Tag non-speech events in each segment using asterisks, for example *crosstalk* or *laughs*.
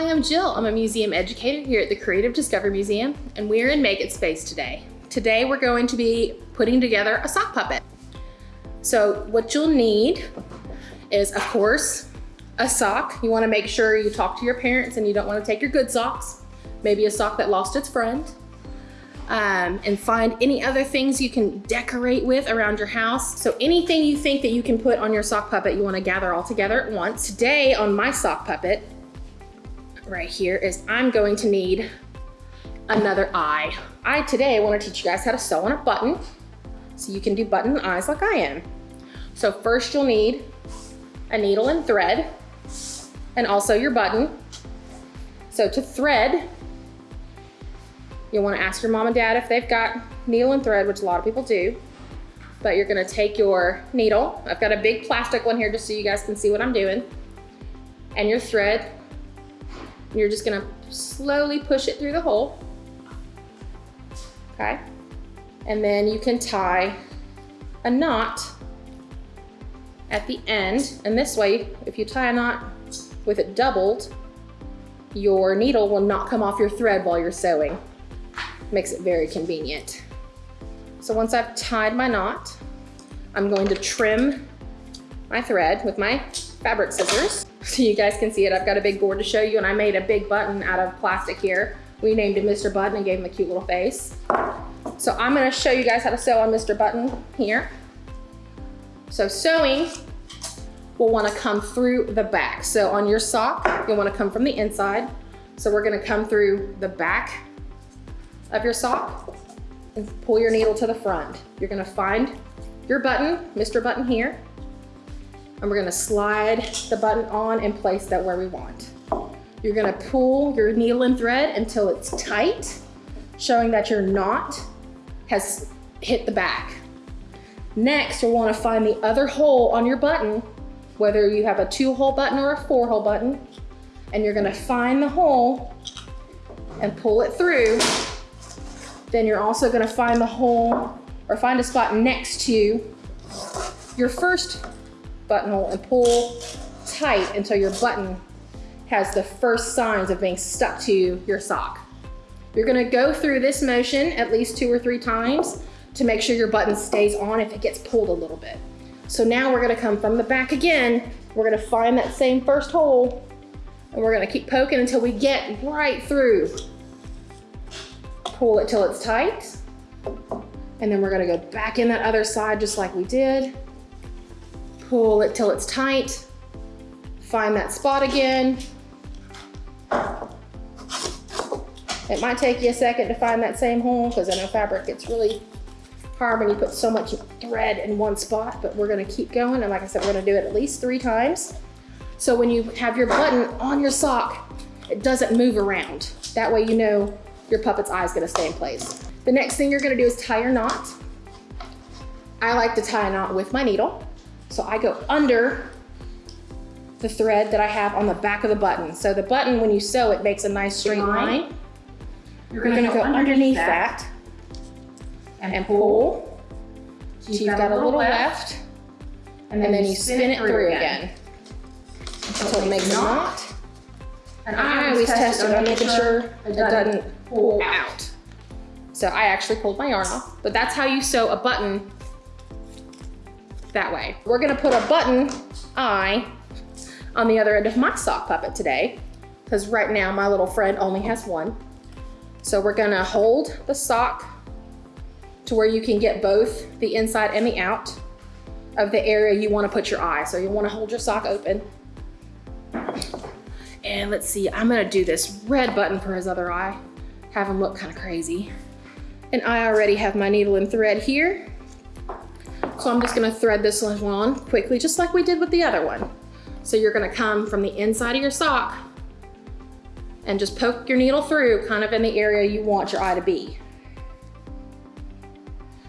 Hi, I'm Jill. I'm a museum educator here at the Creative Discovery Museum, and we're in Make It Space today. Today, we're going to be putting together a sock puppet. So what you'll need is, of course, a sock. You wanna make sure you talk to your parents and you don't wanna take your good socks. Maybe a sock that lost its friend. Um, and find any other things you can decorate with around your house. So anything you think that you can put on your sock puppet, you wanna gather all together at once. Today on my sock puppet, right here, is I'm going to need another eye. I today wanna teach you guys how to sew on a button so you can do button eyes like I am. So first you'll need a needle and thread and also your button. So to thread, You'll wanna ask your mom and dad if they've got needle and thread, which a lot of people do. But you're gonna take your needle. I've got a big plastic one here just so you guys can see what I'm doing. And your thread. You're just gonna slowly push it through the hole. Okay? And then you can tie a knot at the end. And this way, if you tie a knot with it doubled, your needle will not come off your thread while you're sewing makes it very convenient. So once I've tied my knot, I'm going to trim my thread with my fabric scissors. *laughs* So you guys can see it, I've got a big board to show you and I made a big button out of plastic here. We named him Mr. Button and gave him a cute little face. So I'm gonna show you guys how to sew on Mr. Button here. So sewing will wanna come through the back. So on your sock, you'll wanna come from the inside. So we're gonna come through the back of your sock and pull your needle to the front. You're gonna find your button, Mr. Button here, and we're gonna slide the button on and place that where we want. You're gonna pull your needle and thread until it's tight, showing that your knot has hit the back. Next, you'll wanna find the other hole on your button, whether you have a two hole button or a four hole button, and you're gonna find the hole and pull it through then you're also gonna find the hole or find a spot next to your first buttonhole and pull tight until your button has the first signs of being stuck to your sock. You're gonna go through this motion at least two or three times to make sure your button stays on if it gets pulled a little bit. So now we're gonna come from the back again. We're gonna find that same first hole and we're gonna keep poking until we get right through pull it till it's tight. And then we're gonna go back in that other side just like we did. Pull it till it's tight. Find that spot again. It might take you a second to find that same hole because I know fabric gets really hard when you put so much thread in one spot, but we're gonna keep going. And like I said, we're gonna do it at least three times. So when you have your button on your sock, it doesn't move around. That way you know your puppet's eye is gonna stay in place. The next thing you're gonna do is tie your knot. I like to tie a knot with my needle. So I go under the thread that I have on the back of the button. So the button, when you sew, it makes a nice straight line. You're gonna, go, underneath that, and, and pull. So you've, got, got, a little left, left and, then and then, you spin, it through again, again until it makes a knot. And I always test it on making sure it doesn't pull out. So I actually pulled my yarn off, but that's how you sew a button that way. We're gonna put a button eye on the other end of my sock puppet today, because right now my little friend only has one. So we're gonna hold the sock to where you can get both the inside and the out of the area you wanna put your eye. So you wanna hold your sock open. And let's see, I'm gonna do this red button for his other eye have him look kind of crazy. And I already have my needle and thread here. So I'm just gonna thread this one on quickly, just like we did with the other one. So you're gonna come from the inside of your sock and just poke your needle through kind of in the area you want your eye to be.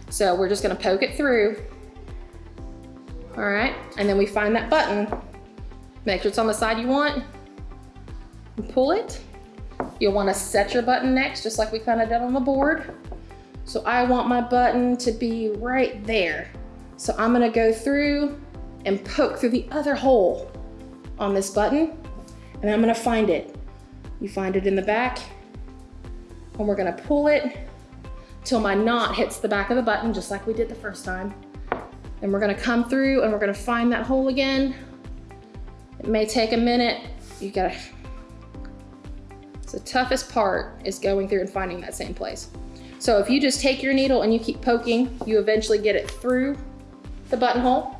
So we're just gonna poke it through. All right, and then we find that button. Make sure it's on the side you want. And pull it You'll wanna set your button next, just like we kinda did on the board. So I want my button to be right there. So I'm gonna go through and poke through the other hole on this button, and I'm gonna find it You find it in the back and we're gonna pull it till my knot hits the back of the button, just like we did the first time. And we're gonna come through and we're gonna find that hole again. It may take a minute. You gotta, it's the toughest part is going through and finding that same place. So if you just take your needle and you keep poking, you eventually get it through the buttonhole.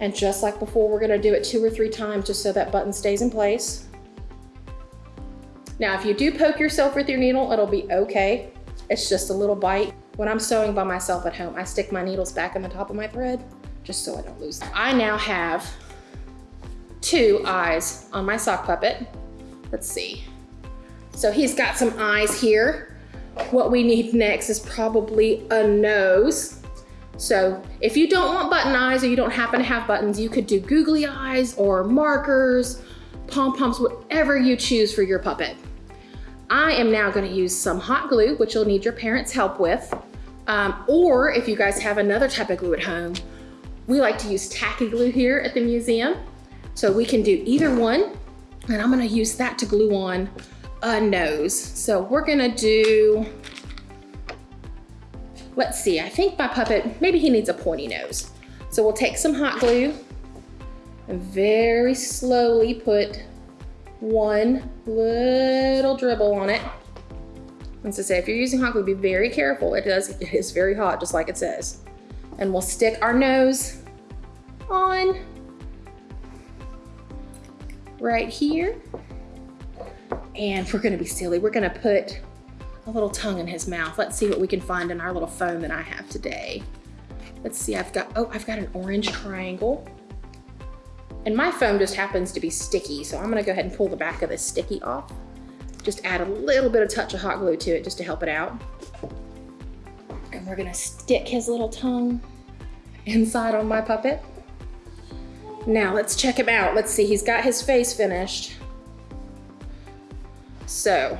And just like before, we're gonna do it two or three times just so that button stays in place. Now, if you do poke yourself with your needle, it'll be okay. It's just a little bite. When I'm sewing by myself at home, I stick my needles back in the top of my thread just so I don't lose them. I now have two eyes on my sock puppet. Let's see. So he's got some eyes here. What we need next is probably a nose. So if you don't want button eyes or you don't happen to have buttons, you could do googly eyes or markers, pom-poms, whatever you choose for your puppet. I am now gonna use some hot glue, which you'll need your parents' help with. Um, or if you guys have another type of glue at home, we like to use tacky glue here at the museum. So we can do either one. And I'm gonna use that to glue on a nose. So we're gonna do, let's see, I think my puppet, maybe he needs a pointy nose. So we'll take some hot glue and very slowly put one little dribble on it. And to say, if you're using hot glue, be very careful. It does, it is very hot, just like it says. And we'll stick our nose on right here. And we're gonna be silly. We're gonna put a little tongue in his mouth. Let's see what we can find in our little foam that I have today. Let's see, I've got, oh, I've got an orange triangle. And my foam just happens to be sticky, so I'm gonna go ahead and pull the back of this sticky off. Just add a little bit of touch of hot glue to it just to help it out. And we're gonna stick his little tongue inside on my puppet. Now let's check him out. Let's see, he's got his face finished. So,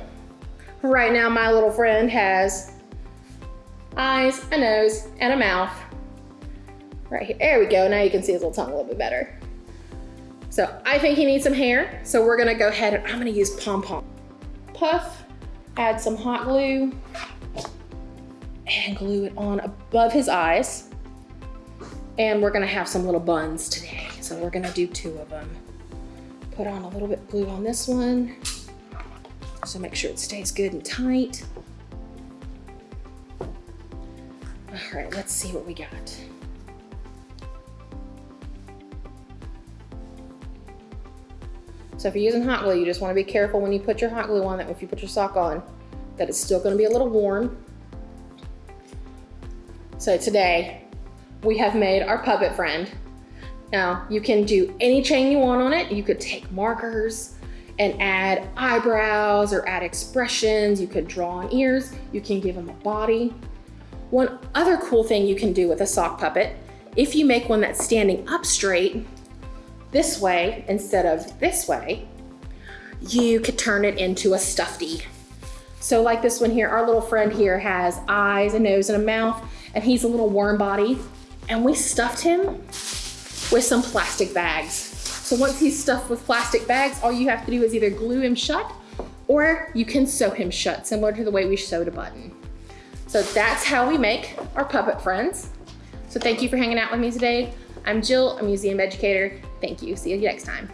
right now my little friend has eyes, a nose, and a mouth. Right here, there we go. Now you can see his little tongue a little bit better. So I think he needs some hair. So we're gonna go ahead and I'm gonna use pom-pom. Puff, add some hot glue and glue it on above his eyes. And we're gonna have some little buns today. So we're gonna do two of them. Put on a little bit glue on this one. So make sure it stays good and tight. All right, let's see what we got. So if you're using hot glue, you just wanna be careful when you put your hot glue on that if you put your sock on, that it's still gonna be a little warm. So today, we have made our puppet friend. Now, you can do any chain you want on it. You could take markers and add eyebrows or add expressions. You could draw on ears. You can give them a body. One other cool thing you can do with a sock puppet, if you make one that's standing up straight, this way instead of this way, you could turn it into a stuffy. So like this one here, our little friend here has eyes, a nose, and a mouth, and he's a little worm body. And we stuffed him with some plastic bags. So once he's stuffed with plastic bags, all you have to do is either glue him shut or you can sew him shut, similar to the way we sewed a button. So that's how we make our puppet friends. So thank you for hanging out with me today. I'm Jill, a museum educator. Thank you. See you next time.